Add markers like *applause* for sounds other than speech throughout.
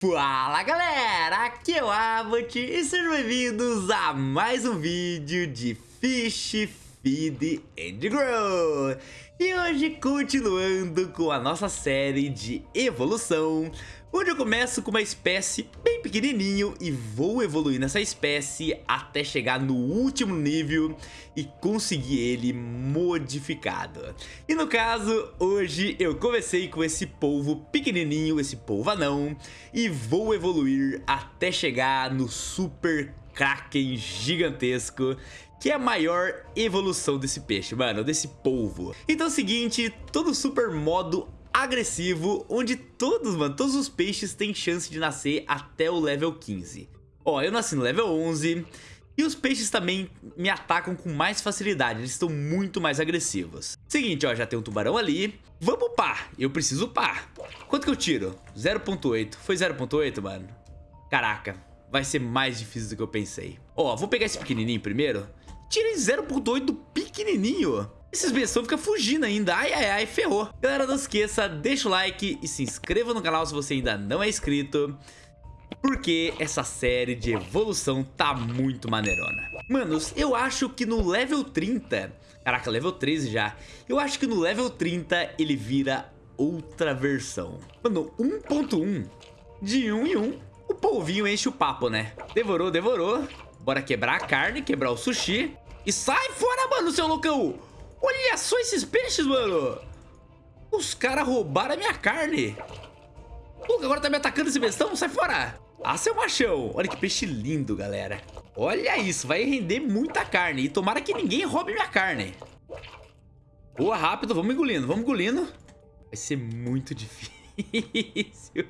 Fala galera, aqui é o Abbott e sejam bem-vindos a mais um vídeo de Fish, Feed and Grow. E hoje continuando com a nossa série de evolução Onde eu começo com uma espécie bem pequenininho e vou evoluir nessa espécie até chegar no último nível e conseguir ele modificado. E no caso, hoje eu comecei com esse polvo pequenininho, esse polvo anão, e vou evoluir até chegar no super Kraken gigantesco que é a maior evolução desse peixe, mano, desse polvo. Então é o seguinte, todo super modo agressivo, onde todos, mano, todos os peixes têm chance de nascer até o level 15. Ó, eu nasci no level 11 e os peixes também me atacam com mais facilidade, eles estão muito mais agressivos. Seguinte, ó, já tem um tubarão ali. Vamos upar, eu preciso upar. Quanto que eu tiro? 0.8. Foi 0.8, mano? Caraca, vai ser mais difícil do que eu pensei. Ó, vou pegar esse pequenininho primeiro. Tirei 0.8 do pequenininho. Esses bestão ficam fugindo ainda, ai ai ai, ferrou. Galera, não esqueça, deixa o like e se inscreva no canal se você ainda não é inscrito. Porque essa série de evolução tá muito maneirona. Manos, eu acho que no level 30... Caraca, level 13 já. Eu acho que no level 30 ele vira outra versão. Mano, 1.1, de 1 em 1, o polvinho enche o papo, né? Devorou, devorou. Bora quebrar a carne, quebrar o sushi. E sai fora, mano, seu loucão! Olha só esses peixes, mano. Os caras roubaram a minha carne. Agora tá me atacando esse bestão? Sai fora. Ah, seu machão. Olha que peixe lindo, galera. Olha isso, vai render muita carne. E tomara que ninguém roube minha carne. Boa, rápido. Vamos engolindo, vamos engolindo. Vai ser muito *laughs* difícil.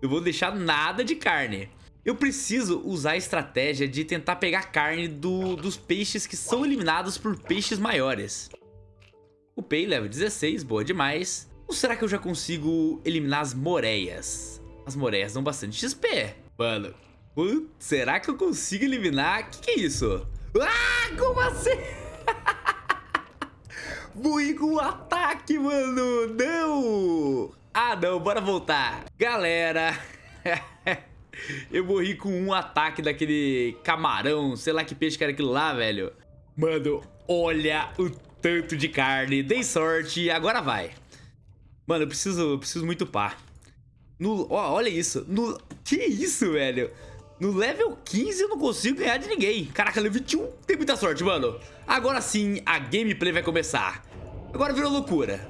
Eu vou deixar nada de carne. Eu preciso usar a estratégia de tentar pegar carne do, dos peixes que são eliminados por peixes maiores. Upei level 16, boa demais. Ou será que eu já consigo eliminar as moreias? As moreias dão bastante XP. Mano, será que eu consigo eliminar? O que, que é isso? Ah, como assim? *laughs* Fui com o ataque, mano. Não. Ah, não. Bora voltar. Galera. *laughs* eu morri com um ataque daquele camarão. Sei lá que peixe que era aquilo lá, velho. Mano, olha o tanto de carne. Dei sorte, agora vai. Mano, eu preciso, eu preciso muito pá. No, ó, olha isso. No, que isso, velho? No level 15 eu não consigo ganhar de ninguém. Caraca, level 21 tem muita sorte, mano. Agora sim, a gameplay vai começar. Agora virou loucura.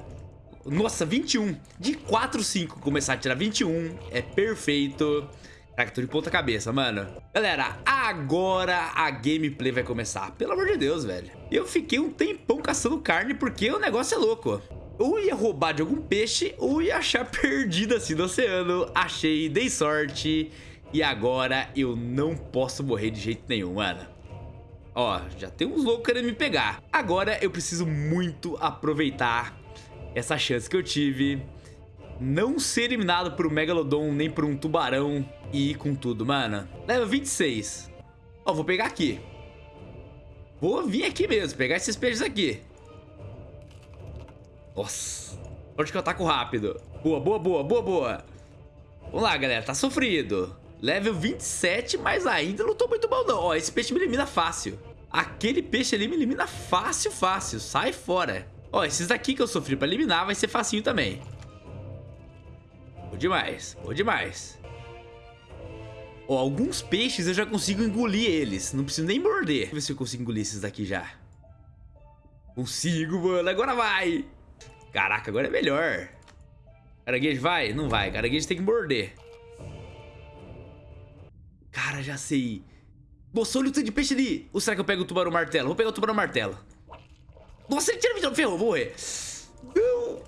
Nossa, 21. De 4, 5 começar a tirar 21 é perfeito. Caraca, tô de ponta cabeça, mano. Galera, agora a gameplay vai começar. Pelo amor de Deus, velho. Eu fiquei um tempão caçando carne porque o negócio é louco. Ou ia roubar de algum peixe ou ia achar *laughs* perdido assim no oceano. Achei, dei sorte. E agora eu não posso morrer de jeito nenhum, mano. Ó, já tem uns loucos querendo me pegar. Agora eu preciso muito aproveitar essa chance que eu tive não ser eliminado por um Megalodon nem por um tubarão e ir com tudo, mano. Leva 26. Ó, vou pegar aqui. Vou vir aqui mesmo, pegar esses peixes aqui. Nossa. Onde que eu ataco rápido? Boa, boa, boa, boa, boa. Vamos lá, galera. Tá sofrido. Level 27, mas ainda não tô muito bom, não. Ó, esse peixe me elimina fácil. Aquele peixe ali me elimina fácil, fácil. Sai fora. Ó, esses daqui que eu sofri pra eliminar vai ser facinho também. Demais, boa demais. Ó, alguns peixes eu já consigo engolir eles. Não preciso nem morder. Deixa eu ver se eu consigo engolir esses daqui já. Consigo, mano. Agora vai. Caraca, agora é melhor. Caranguejo vai? Não vai. Caranguejo tem que morder. Cara, já sei. Nossa, olha o tanto de peixe ali. Ou será que eu pego o tubarão martelo? Vou pegar o tubarão martelo. Nossa, ele tira me ferrou, vou morrer. Não.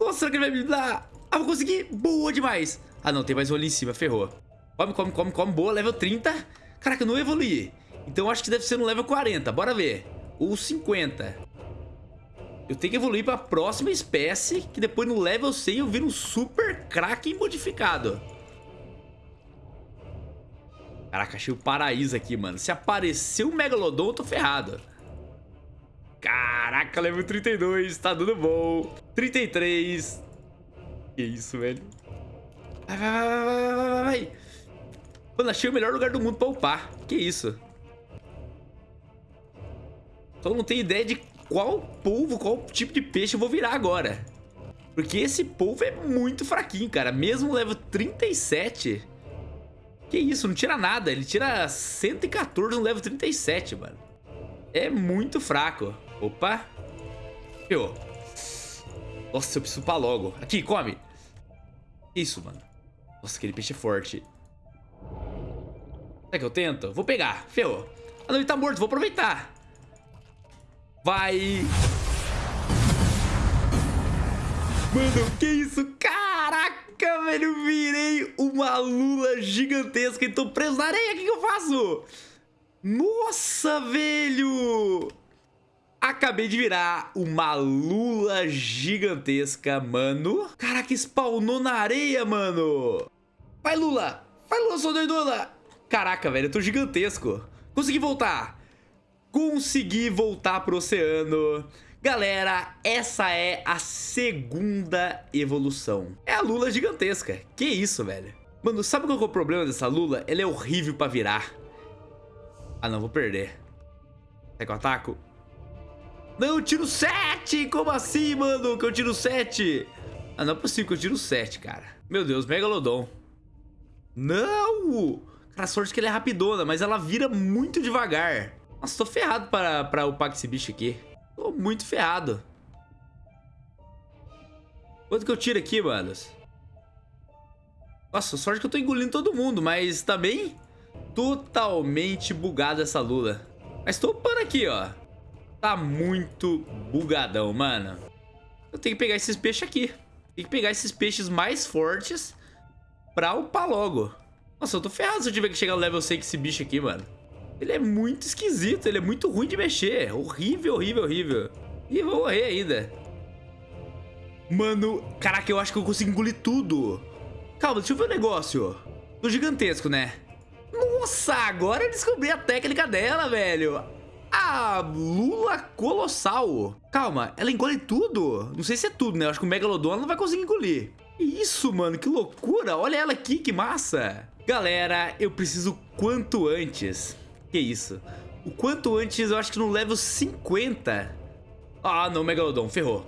Nossa, será que ele vai me dar? Ah, vou conseguir. Boa demais. Ah, não. Tem mais um ali em cima. Ferrou. Come, come, come, come. Boa. Level 30. Caraca, eu não evoluí. Então acho que deve ser no level 40. Bora ver. Ou 50. Eu tenho que evoluir para a próxima espécie. Que depois no level 100 eu viro um super Kraken modificado. Caraca, achei o paraíso aqui, mano. Se aparecer o Megalodon, eu tô ferrado. Caraca, level 32. Tá dando bom. 33. Que isso, velho. Vai, vai, vai, vai, vai, vai. Mano, achei o melhor lugar do mundo pra upar. Que isso? Só não tenho ideia de qual polvo, qual tipo de peixe eu vou virar agora. Porque esse polvo é muito fraquinho, cara. Mesmo level 37... Que isso, não tira nada. Ele tira 114 no level 37, mano. É muito fraco. Opa. Eu. Nossa, eu preciso upar logo. Aqui, come. Isso, mano. Nossa, aquele peixe é forte. Será que eu tento? Vou pegar. Ferrou. Ah, não, ele tá morto. Vou aproveitar. Vai. Mano, que isso? Caraca, velho. Virei uma lula gigantesca e tô preso na areia. O que, que eu faço? Nossa, velho. Acabei de virar uma lula gigantesca, mano. Caraca, spawnou na areia, mano. Vai, Lula. Vai, Lula, sou doidona. Caraca, velho, eu tô gigantesco. Consegui voltar. Consegui voltar pro oceano. Galera, essa é a segunda evolução. É a lula gigantesca. Que isso, velho? Mano, sabe qual é o problema dessa lula? Ela é horrível pra virar. Ah, não, vou perder. Será que eu ataco? Não, eu tiro 7! Como assim, mano? Que eu tiro 7? Ah, não é possível que eu tiro 7, cara. Meu Deus, Megalodon. Não! Cara, a sorte que ele é rapidona, mas ela vira muito devagar. Nossa, tô ferrado para, para upar esse bicho aqui. Tô muito ferrado. Quanto que eu tiro aqui, manos? Nossa, sorte que eu tô engolindo todo mundo, mas também totalmente bugado essa lula. Mas tô upando aqui, ó. Tá muito bugadão, mano. Eu tenho que pegar esses peixes aqui. Tem que pegar esses peixes mais fortes pra upar logo. Nossa, eu tô ferrado se eu tiver que chegar no level 100 com esse bicho aqui, mano. Ele é muito esquisito, ele é muito ruim de mexer. Horrível, horrível, horrível. E vou morrer ainda. Mano, caraca, eu acho que eu consigo engolir tudo. Calma, deixa eu ver o um negócio. Do gigantesco, né? Nossa, agora eu descobri a técnica dela, velho. A lula colossal. Calma, ela engole tudo? Não sei se é tudo, né? Acho que o Megalodon não vai conseguir engolir. Isso, mano, que loucura. Olha ela aqui, que massa. Galera, eu preciso quanto antes. Que isso? O quanto antes, eu acho que no level 50. Ah, não, Megalodon, ferrou.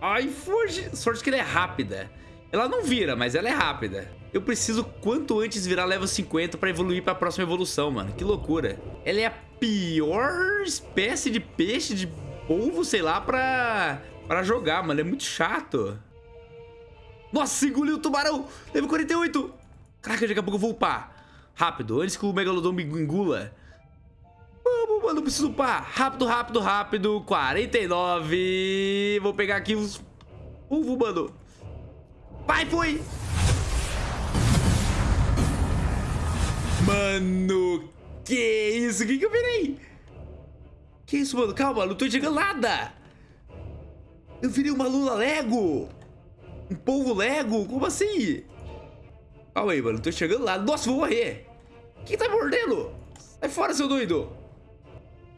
Ai, foge. Sorte que ela é rápida. Ela não vira, mas ela é rápida. Eu preciso quanto antes virar level 50 pra evoluir pra próxima evolução, mano. Que loucura. Ela é a pior espécie de peixe, de polvo, sei lá, pra, pra jogar, mano. É muito chato. Nossa, engoliu o tubarão. Level 48. Caraca, daqui a pouco eu vou upar. Rápido, antes que o Megalodon me engula. Vamos, mano, preciso upar. Rápido, rápido, rápido. 49. Vou pegar aqui os... Uvo, mano. Vai, foi. Mano, que isso? O que que eu virei? Que isso, mano? Calma, não tô chegando nada. Eu virei uma lula Lego. Um polvo Lego? Como assim? Calma aí, mano. Tô chegando lá. Nossa, vou morrer. Quem tá mordendo? Sai fora, seu doido.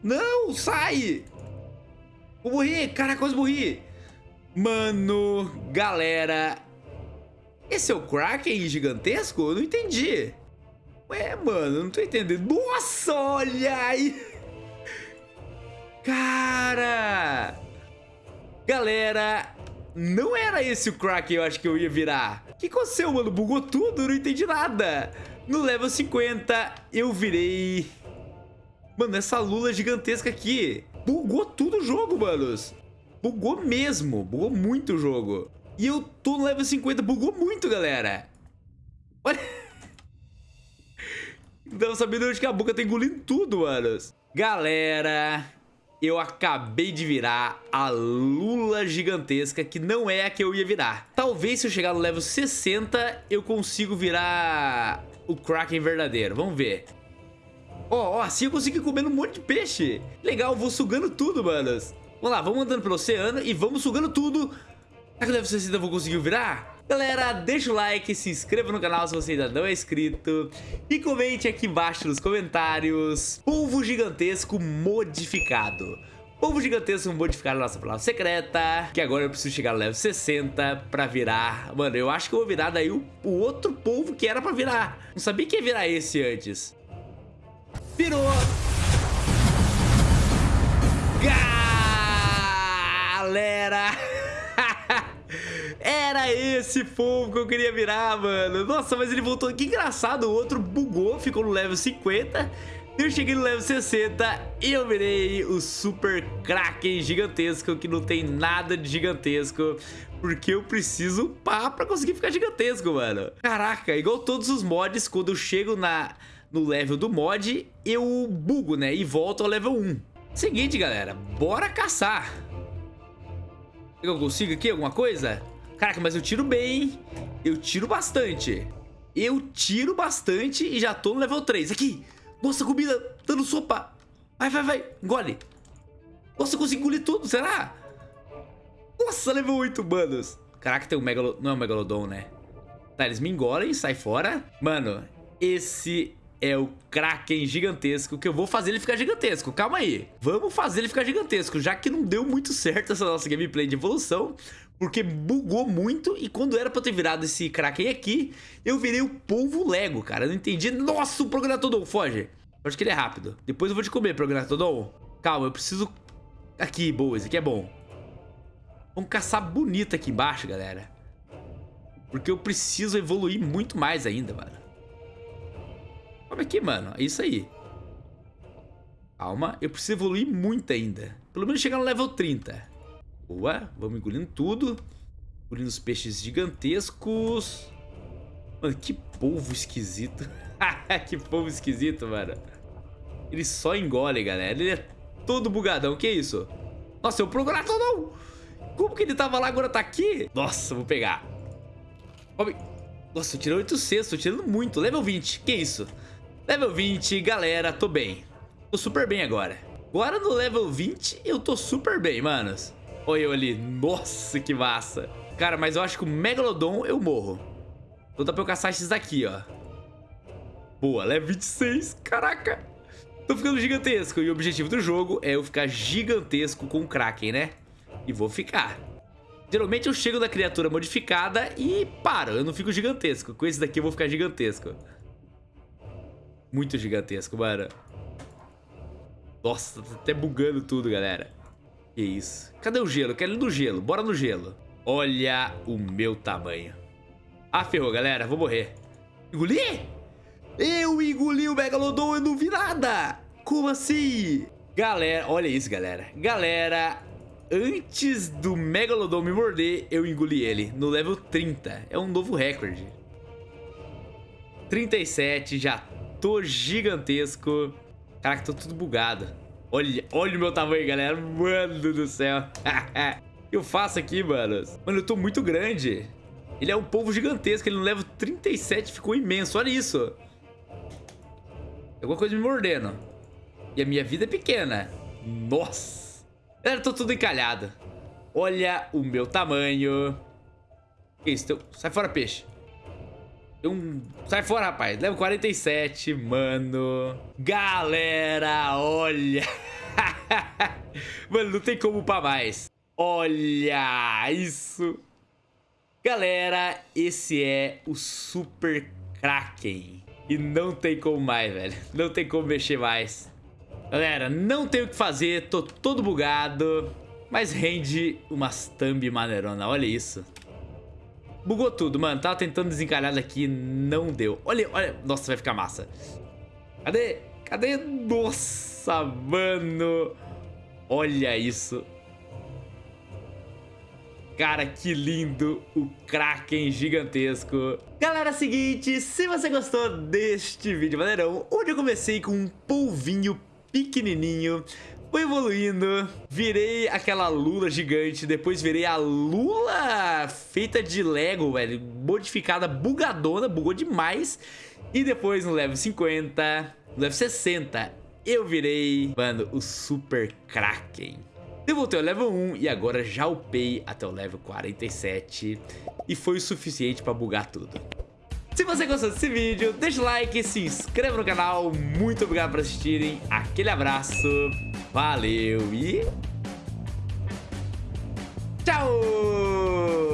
Não, sai. Vou morrer. Cara, quase morri. Mano, galera. Esse é o Kraken gigantesco? Eu não entendi. Ué, mano, não tô entendendo. Nossa, olha aí. Cara. Galera, não era esse o crack que eu acho que eu ia virar. O que aconteceu, mano? Bugou tudo, não entendi nada. No level 50, eu virei... Mano, essa lula gigantesca aqui. Bugou tudo o jogo, manos. Bugou mesmo. Bugou muito o jogo. E eu tô no level 50. Bugou muito, galera. Olha... Tava sabendo onde que a boca tá engolindo tudo, manos. Galera, eu acabei de virar a lula gigantesca, que não é a que eu ia virar. Talvez se eu chegar no level 60, eu consigo virar o Kraken verdadeiro. Vamos ver. Ó, oh, oh, assim eu consigo ir comendo um monte de peixe. Legal, vou sugando tudo, manos. Vamos lá, vamos andando pelo oceano e vamos sugando tudo. Será que o level 60 eu vou conseguir virar? Galera, deixa o like, se inscreva no canal se você ainda não é inscrito e comente aqui embaixo nos comentários polvo gigantesco modificado. Povo gigantesco modificar a nossa palavra secreta. Que agora eu preciso chegar no level 60 pra virar... Mano, eu acho que eu vou virar daí o, o outro povo que era pra virar. Não sabia que ia virar esse antes. Virou! Galera! *laughs* Era esse povo que eu queria virar, mano. Nossa, mas ele voltou. Que engraçado, o outro bugou, ficou no level 50. Eu cheguei no level 60 e eu virei o Super Kraken gigantesco, que não tem nada de gigantesco, porque eu preciso upar pra conseguir ficar gigantesco, mano. Caraca, igual todos os mods, quando eu chego na, no level do mod, eu bugo, né, e volto ao level 1. Seguinte, galera, bora caçar. Eu consigo aqui alguma coisa? Caraca, mas eu tiro bem, eu tiro bastante. Eu tiro bastante e já tô no level 3. Aqui, nossa, comida dando sopa. Vai, vai, vai. Engole. Nossa, eu consigo engolir tudo, será? Nossa, level 8, manos. Caraca, tem um megalo... Não é um megalodon, né? Tá, eles me engolem, sai fora. Mano, esse é o Kraken gigantesco, que eu vou fazer ele ficar gigantesco. Calma aí. Vamos fazer ele ficar gigantesco, já que não deu muito certo essa nossa gameplay de evolução, porque bugou muito e quando era pra eu ter virado esse Kraken aqui, eu virei o polvo Lego, cara. Eu não entendi. Nossa, o Prognatodon, foge. Eu acho que ele é rápido. Depois eu vou te comer, Prognatodon. Calma, eu preciso... Aqui, boa, esse aqui é bom. Vamos caçar bonito aqui embaixo, galera. Porque eu preciso evoluir muito mais ainda, mano. Calma aqui, mano. É isso aí. Calma, eu preciso evoluir muito ainda. Pelo menos chegar no level 30. Boa, vamos engolindo tudo. Engolindo os peixes gigantescos. Mano, que polvo esquisito. *laughs* que polvo esquisito, mano. Ele só engole, galera. Ele é todo bugadão. Que isso? Nossa, eu procurado não. Como que ele tava lá agora tá aqui? Nossa, vou pegar. Nossa, eu tirei 800, tô tirando muito. Level 20, que isso? Level 20, galera, tô bem. Tô super bem agora. Agora no level 20 eu tô super bem, manos. Olha eu ali. Nossa, que massa. Cara, mas eu acho que o Megalodon eu morro. Então dá pra eu caçar esses daqui, ó. Boa, level 26. Caraca. Tô ficando gigantesco. E o objetivo do jogo é eu ficar gigantesco com o Kraken, né? E vou ficar. Geralmente eu chego da criatura modificada e paro. Eu não fico gigantesco. Com esse daqui eu vou ficar gigantesco. Muito gigantesco, mano. Nossa, tá até bugando tudo, galera. Que isso. Cadê o gelo? Quero ir no gelo. Bora no gelo. Olha o meu tamanho. Ah, ferrou, galera. Vou morrer. Engoli? Eu engoli o Megalodon e não vi nada. Como assim? Galera, olha isso, galera. Galera, antes do Megalodon me morder, eu engoli ele. No level 30. É um novo recorde. 37, já tô gigantesco. Caraca, tô tudo bugado. Olha, olha o meu tamanho, galera. Mano do céu. *laughs* eu faço aqui, mano? Mano, eu tô muito grande. Ele é um povo gigantesco. Ele no level 37 ficou imenso. Olha isso. Alguma coisa me mordendo. E a minha vida é pequena. Nossa. Galera, eu tô tudo encalhado. Olha o meu tamanho. Que isso? Sai fora, peixe. Um... Sai fora, rapaz. Level 47, mano. Galera, olha. *laughs* mano, não tem como upar mais. Olha isso. Galera, esse é o Super Kraken. E não tem como mais, velho. Não tem como mexer mais. Galera, não tem o que fazer. Tô todo bugado. Mas rende umas thumb maneirona. Olha isso. Bugou tudo, mano. Tava tentando desencalhar daqui, não deu. Olha, olha. Nossa, vai ficar massa. Cadê? Cadê? Nossa, mano. Olha isso. Cara, que lindo o Kraken gigantesco. Galera, é seguinte, se você gostou deste vídeo maneirão, onde eu comecei com um polvinho pequenininho, Fui evoluindo, virei aquela lula gigante, depois virei a lula feita de Lego, velho, modificada, bugadona, bugou demais. E depois no level 50, no level 60, eu virei, mano, o Super Kraken. Eu voltei ao level 1 e agora já upei até o level 47 e foi o suficiente pra bugar tudo. Se você gostou desse vídeo, deixa o like, se inscreva no canal. Muito obrigado por assistirem. Aquele abraço. Valeu e... Tchau!